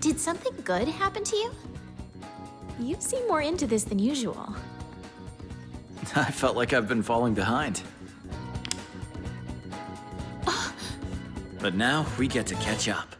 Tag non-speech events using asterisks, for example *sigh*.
Did something good happen to you? You seem more into this than usual. *laughs* I felt like I've been falling behind. *gasps* But now we get to catch up.